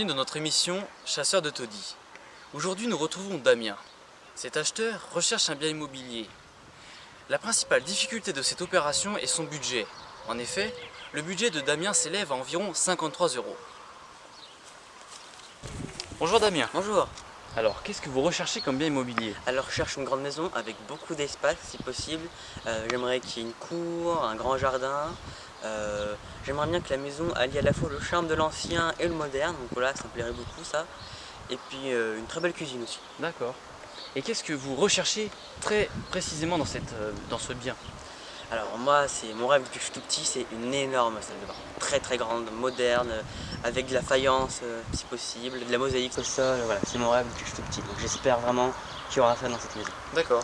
bienvenue dans notre émission Chasseur de taudis. Aujourd'hui nous retrouvons Damien. Cet acheteur recherche un bien immobilier. La principale difficulté de cette opération est son budget. En effet, le budget de Damien s'élève à environ 53 euros. Bonjour Damien. Bonjour. Alors, qu'est-ce que vous recherchez comme bien immobilier? Alors je cherche une grande maison avec beaucoup d'espace si possible. Euh, J'aimerais qu'il y ait une cour, un grand jardin. Euh, J'aimerais bien que la maison allie à la fois le charme de l'ancien et le moderne. Donc voilà, ça me plairait beaucoup ça. Et puis euh, une très belle cuisine aussi. D'accord. Et qu'est-ce que vous recherchez très précisément dans, cette, dans ce bien? Alors moi, c'est mon rêve depuis que je suis tout petit, c'est une énorme salle de bain. Très très grande, moderne, euh, avec de la faïence euh, si possible, de la mosaïque au sol. Voilà, c'est mon rêve depuis que je suis tout petit. Donc j'espère vraiment qu'il y aura ça dans cette maison. D'accord.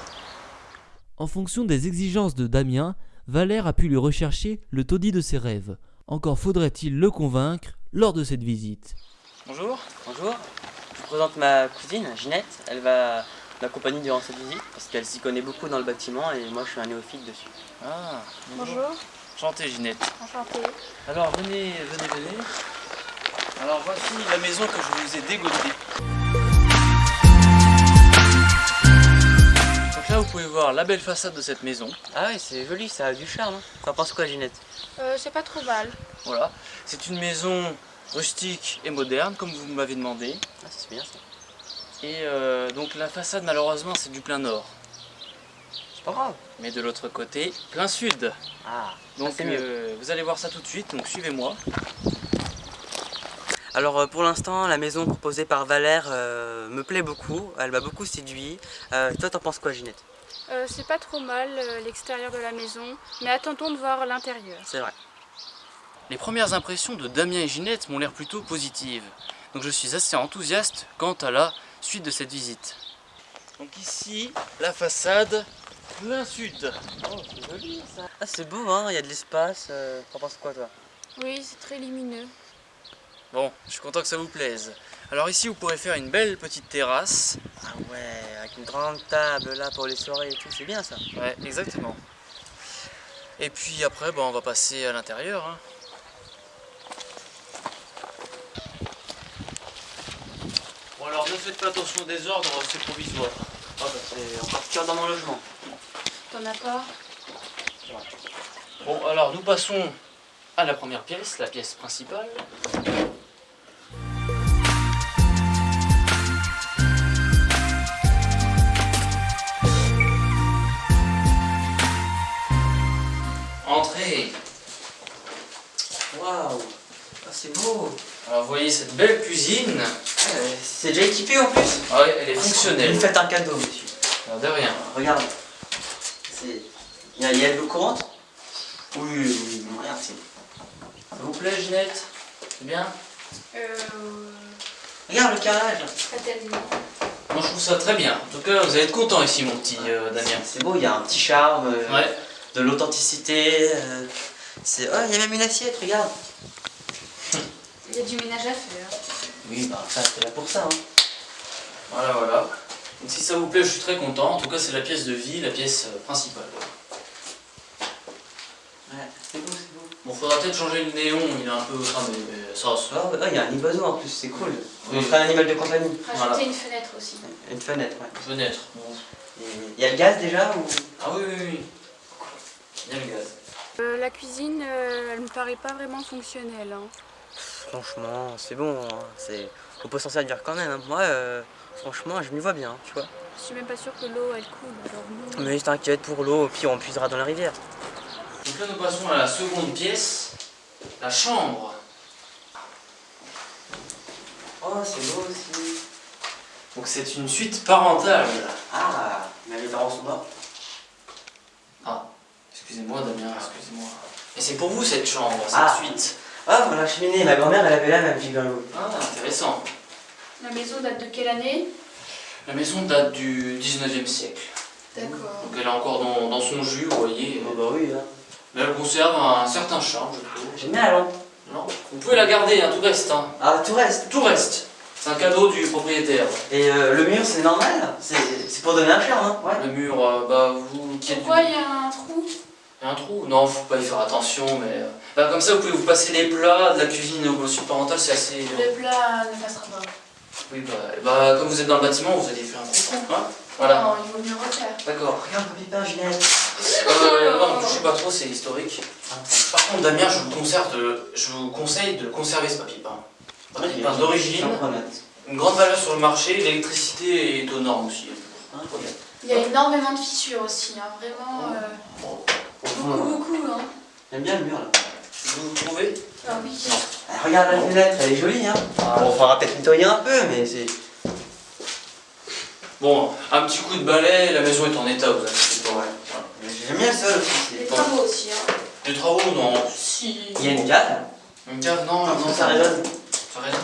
En fonction des exigences de Damien, Valère a pu lui rechercher le taudis de ses rêves. Encore faudrait-il le convaincre lors de cette visite. Bonjour. Bonjour, je vous présente ma cousine Ginette. Elle va m'accompagner durant cette visite parce qu'elle s'y connaît beaucoup dans le bâtiment et moi je suis un néophyte dessus. Ah, Bonjour, Enchanté Ginette. enchantée. Alors venez, venez, venez. Alors voici la maison que je vous ai dégotée. Donc là vous pouvez voir la belle façade de cette maison. Ah ouais, c'est joli, ça a du charme. T'en penses quoi Ginette? Euh, c'est pas trop mal. Voilà. C'est une maison rustique et moderne comme vous m'avez demandé. Ah, c'est bien ça. Et euh, donc la façade malheureusement c'est du plein nord. C'est pas grave. Mais de l'autre côté, plein sud. Ah, Donc c'est mieux. euh, vous allez voir ça tout de suite, donc suivez-moi. Alors euh, pour l'instant, la maison proposée par Valère euh, me plaît beaucoup. Elle m'a beaucoup séduit. Euh, toi, t'en penses quoi Ginette? Euh, c'est pas trop mal euh, l'extérieur de la maison, mais attendons de voir l'intérieur. C'est vrai. Les premières impressions de Damien et Ginette m'ont l'air plutôt positives. Donc je suis assez enthousiaste quant à la suite de cette visite. Donc ici, la façade plein sud. Oh, c'est joli ça. Ah, c'est beau, hein, il y a de l'espace. euh, T'en penses quoi toi? Oui, c'est très lumineux. Bon, je suis content que ça vous plaise. Alors ici, vous pourrez faire une belle petite terrasse. Ah ouais, avec une grande table là pour les soirées et tout, c'est bien ça. Ouais, exactement. Et puis après, bah, on va passer à l'intérieur. hein. Bon alors, ne faites pas attention au désordre, c'est provisoire. Oh, bah, c'est encore pire dans mon logement. T'en as pas? Bon, alors nous passons à la première pièce, la pièce principale. Entrez Waouh, ah, c'est beau. Alors vous voyez cette belle cuisine. Ah, euh, c'est déjà équipé en plus. Ah ouais, elle est Vous fonctionnelle. me faites un cadeau, monsieur. Alors, de rien. Regarde. Il y a, il y a de l'eau courante Oui, oui, c'est. Ça vous plaît, Ginette C'est bien Euh... Regarde le carrelage. Pas tellement. Moi je trouve ça très bien. En tout cas, vous allez être content ici, mon petit euh, Damien. C'est beau, il y a un petit charme, euh, Ouais. de l'authenticité. euh, c'est. Oh, il y a même une assiette, regarde. Il y a du ménage à faire. Oui, bah ça, c'est là pour ça. Hein. Voilà, voilà. Donc si ça vous plaît, je suis très content. En tout cas, c'est la pièce de vie, la pièce euh, principale. Ouais, c'est beau, c'est beau. Bon, faudra peut-être changer le néon, il est un peu cramé, mais ça, ça- Oh, ouais, il y a un oiseau en plus, c'est cool. Oui. On ferait un animal de compagnie. Rajouter Voilà. une fenêtre aussi. Une fenêtre, ouais. Fenêtre. Bon. Il y a le gaz déjà ou? Ah oui, oui, oui. Il y a le gaz. Euh, la cuisine, euh, elle me paraît pas vraiment fonctionnelle. hein. Franchement, c'est bon. hein, C'est... On peut s'en servir quand même. hein. Moi, euh, franchement, je m'y vois bien, tu vois. Je suis même pas sûre que l'eau, elle coule. Non. Mais t'inquiète pour l'eau, au pire on puisera dans la rivière. Donc là, nous passons à la seconde pièce, la chambre. Oh, c'est beau aussi. Donc c'est une suite parentale. Ah, mais les parents sont morts. Ah, excusez-moi, Damien, excusez-moi. Et c'est pour vous cette chambre, cette Ah. suite Ah, voilà la cheminée. Ma grand-mère, elle avait la même figure-vous. Ah, intéressant. La maison date de quelle année? La maison date du 19e siècle. D'accord. Donc elle est encore dans, dans son jus, vous voyez. Oh, bah oui, hein. Mais elle conserve un certain charme, je trouve. Génial, hein. Non, vous pouvez la garder, hein, tout reste. hein. Ah, tout reste. Tout reste. C'est un cadeau du propriétaire. Et euh, le mur, c'est normal? C'est c'est pour donner un charme, hein Ouais. Le mur, euh, bah vous Pourquoi du- il y a un trou? Il y a un trou? Non, faut pas y faire attention, mais euh, Bah, comme ça, vous pouvez vous passer les plats de la cuisine au sud parental, c'est assez. Le plat ne passera pas. Oui, bah, bah, comme vous êtes dans le bâtiment, vous allez faire un coup, hein Voilà. Non, il vaut mieux refaire. D'accord. Regarde, papy pain, Ginette. Euh, non, ne touchez pas trop, c'est historique. Par contre, Damien, je vous, conserve de- je vous conseille de conserver ce papier peint. Papier peint d'origine, une grande valeur sur le marché, l'électricité est aux normes aussi. Hein, Il y a énormément de fissures aussi, hein. vraiment. euh, Au fond, beaucoup, beaucoup. Hein. J'aime bien le mur là. Vous trouvez Ah oui. Ah, regarde la fenêtre, elle est jolie hein. Bon, faudra peut-être nettoyer un peu, mais c'est. Bon, un petit coup de balai, la maison est en état, vous inquiétez pas. Voilà. J'aime bien sol aussi. Les c'est- travaux aussi. Hein. Des travaux, non. Si. Il y a une cave. Une cave, non, non, Non, ça résonne. Ça résonne.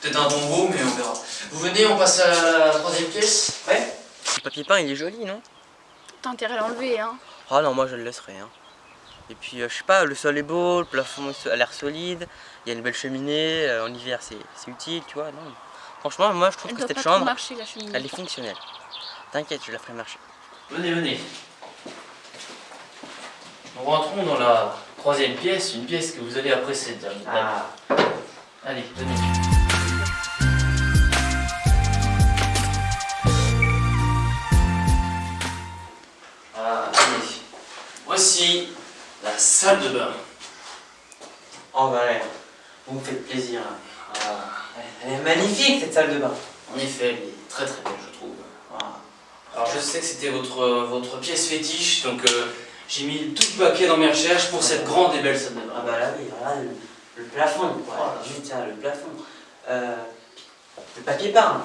Peut-être un tombeau, mais on verra. Vous venez, on passe à la troisième pièce? Ouais. Le papier peint, il est joli, non? T'as intérêt à l'enlever. Hein. Ah non, moi je le laisserai. Hein. Et puis, euh, je sais pas, le sol est beau, le plafond a l'air solide, il y a une belle cheminée, euh, en hiver c'est c'est utile, tu vois. Non. Franchement, moi je trouve Elle que cette chambre, marcher la cheminée. elle est fonctionnelle. T'inquiète, je la ferai marcher. Venez, venez. Nous rentrons dans la troisième pièce, une pièce que vous allez apprécier. Ah. Allez, venez. Salle de bain. Oh bah ouais, vous me faites plaisir. Ah, Elle est magnifique cette salle de bain. en effet, elle est très très belle, je trouve. Ah. Alors, je sais que c'était votre, votre pièce fétiche, donc euh, j'ai mis tout le paquet dans mes recherches pour cette grande et belle salle de bain. Ah bah là oui, voilà le, le plafond, quoi. Juste le plafond. Euh, le papier peint.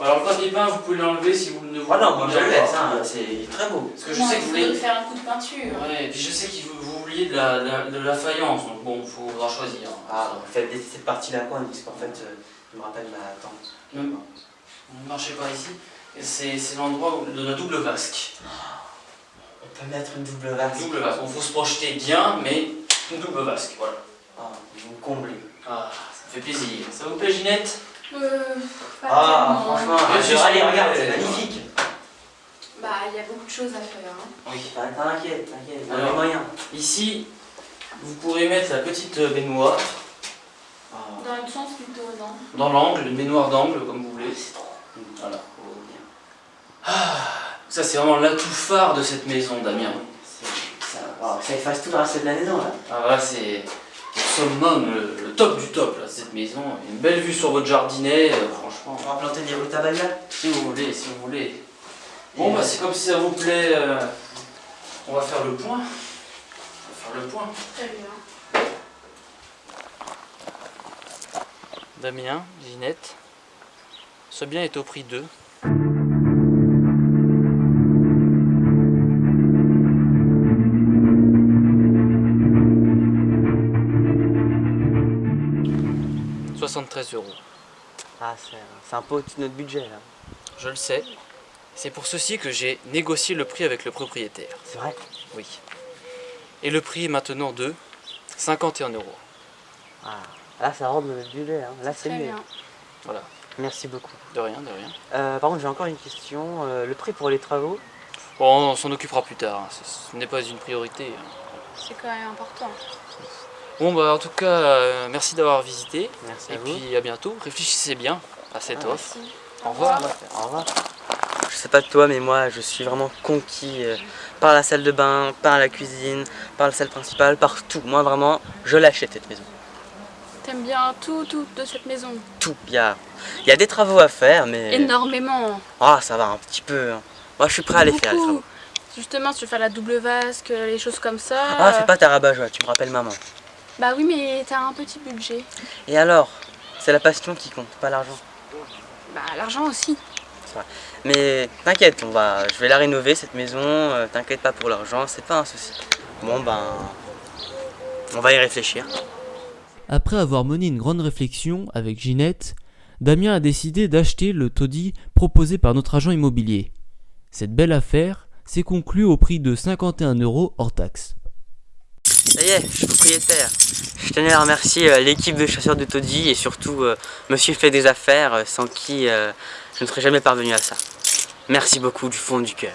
Alors, le papier peint, vous pouvez l'enlever si vous ne voulez Oh non, moi je le pas. laisse, hein, c'est très beau. Parce que je Non, sais que il vous voulez. faire un coup de peinture. Ouais, et puis je sais que vous, vous vouliez de la, de la- de la faïence, donc bon, il faudra choisir. Ah, faites laisser cette partie-là quoi, parce qu'en fait, euh, je me rappelle ma tante. Même- Ne marchez pas ici. C'est c'est l'endroit où- de la double vasque. On peut mettre une double vasque. Double vasque. Il faut se projeter bien, mais une double vasque, voilà. Ah, vous comblez. Ah, ça me fait plaisir. Ça vous plaît, Ginette? Euh, pas Ah, tellement. franchement, Bien sûr, allez, c'est regarde, c'est magnifique. Bah, il y a beaucoup de choses à faire. Hein. Oui. T'inquiète, t'inquiète, on a moyens. Ici, vous pourrez mettre la petite baignoire Ah, Dans le sens plutôt, non dans l'angle, une baignoire d'angle, comme vous voulez. Voilà. oh, bien. Ça, c'est vraiment l'atout phare de cette maison, Damien. C'est- Ça, ça efface tout le reste de la maison là. Ah là, c'est le summum, le top du top, là, cette maison. Une belle vue sur votre jardinet, euh, franchement. On va planter des rutabagas. Si vous voulez, si vous voulez. Bon, bah, c'est comme si ça vous plaît. euh, on va faire le point. On va faire le point. Très bien. Damien, Ginette, ce bien est au prix de. « 73 euros. Ah, c'est un peu au-dessus de notre budget là. Je le sais. C'est pour ceci que j'ai négocié le prix avec le propriétaire. C'est vrai? Oui. Et le prix est maintenant de 51 euros. Ah, là ça rentre dans notre budget. Hein. Là c'est Très mieux. bien. Voilà. Merci beaucoup. De rien, de rien. Euh, par contre, j'ai encore une question. Euh, le prix pour les travaux? Bon, on s'en occupera plus tard. hein. Ce ce n'est pas une priorité. hein. C'est quand même important. Bon, bah, en tout cas, euh, merci d'avoir visité. Merci Et à vous. puis à bientôt. Réfléchissez bien à cette Ah, offre. Merci. Au revoir. Au revoir. Je sais pas de toi, mais moi, je suis vraiment conquis euh, par la salle de bain, par la cuisine, par la salle principale, par tout. Moi, vraiment, je l'achète cette maison. T'aimes bien tout, tout de cette maison? Tout. Il y a, il y a des travaux à faire, mais. Énormément. Ah, ça va un petit peu. hein. Moi, je suis prêt à les faire, les Beaucoup. travaux. Justement, si tu veux faire la double vasque, les choses comme ça. Ah, euh, fais pas ta rabat-joie, tu me rappelles maman. Bah oui, mais t'as un petit budget. Et alors? C'est la passion qui compte, pas l'argent. Bah l'argent aussi. Mais t'inquiète, on va, je vais la rénover cette maison, euh, t'inquiète pas pour l'argent, c'est pas un souci. Bon ben, on va y réfléchir. Après avoir mené une grande réflexion avec Ginette, Damien a décidé d'acheter le taudis proposé par notre agent immobilier. Cette belle affaire s'est conclue au prix de 51 euros hors taxe. Ça y est, je suis propriétaire. Je tenais à remercier euh, l'équipe de chasseurs de taudis et surtout euh, Monsieur fait des affaires euh, sans qui je ne serais jamais parvenu à ça. Merci beaucoup du fond du cœur.